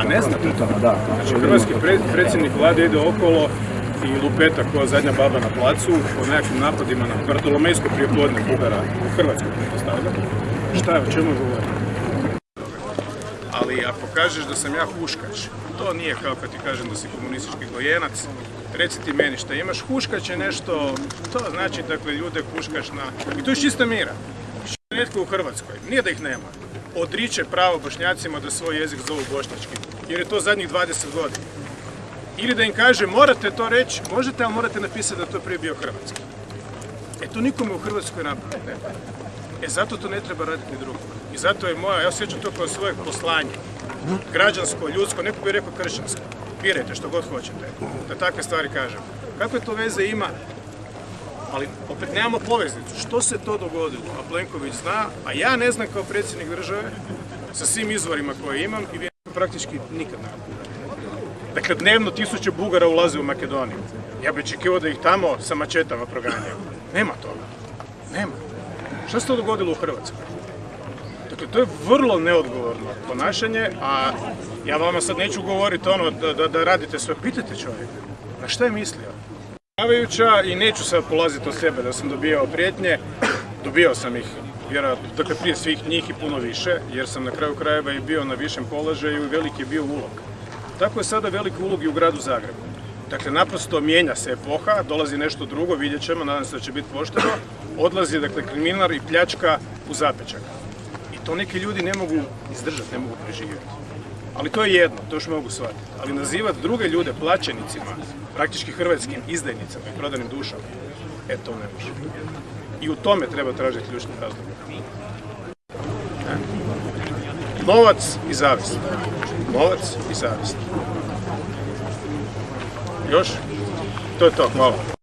A ne to? Da, Znači, hrvatski pre- predsjednik vlade ide okolo i lupeta koja zadnja baba na placu po nekakvim napadima na Bartolomejsko prijepodne Bugara u Hrvatskoj pretpostavljam. Šta je, o čemu govori? Ali ako kažeš da sam ja huškač, to nije kao kad ti kažem da si komunistički gojenac, reci ti meni šta imaš, huškač je nešto, to znači dakle ljude huškaš na... I to je čista mira. Netko u Hrvatskoj, nije da ih nema, odriče pravo bošnjacima da svoj jezik zovu bošnjački, jer je to zadnjih 20 godina. Ili da im kaže morate to reći, možete, ali morate napisati da to prije bio hrvatski. E to nikome u Hrvatskoj napraviti ne. E zato to ne treba raditi ni drugo. I zato je moja, ja osjećam to kao svoje poslanje. Građansko, ljudsko, neko bi rekao kršćansko. Birajte što god hoćete. Da takve stvari kažem. Kakve to veze ima? Ali opet nemamo poveznicu. Što se to dogodilo? A Plenković zna, a ja ne znam kao predsjednik države sa svim izvorima koje imam i vi praktički nikad ne Dakle, dnevno tisuće Bugara ulaze u Makedoniju. Ja bih očekivao da ih tamo sa mačetama proganjaju. Nema toga. Nema. Što se to dogodilo u Hrvatskoj? Dakle, to je vrlo neodgovorno ponašanje, a ja vama sad neću govoriti ono da, da, radite sve. Pitajte čovjeka. Na šta je mislio? Pravajuća i neću sad polaziti od sebe da sam dobijao prijetnje. Dobio sam ih, vjerojatno, dakle prije svih njih i puno više, jer sam na kraju krajeva i bio na višem položaju i veliki je bio ulog. Tako je sada veliki ulog i u gradu Zagrebu. Dakle, naprosto mijenja se epoha, dolazi nešto drugo, vidjet ćemo, nadam se da će biti pošteno. Odlazi, dakle, kriminal i pljačka u zapečak. I to neki ljudi ne mogu izdržati, ne mogu preživjeti. Ali to je jedno, to još mogu shvatiti. Ali nazivati druge ljude plaćenicima, praktički hrvatskim izdajnicama i prodanim dušama, e to ne može. I u tome treba tražiti ključni razlog. Novac i zavist. Novac i zavist. Još? To je to, hvala.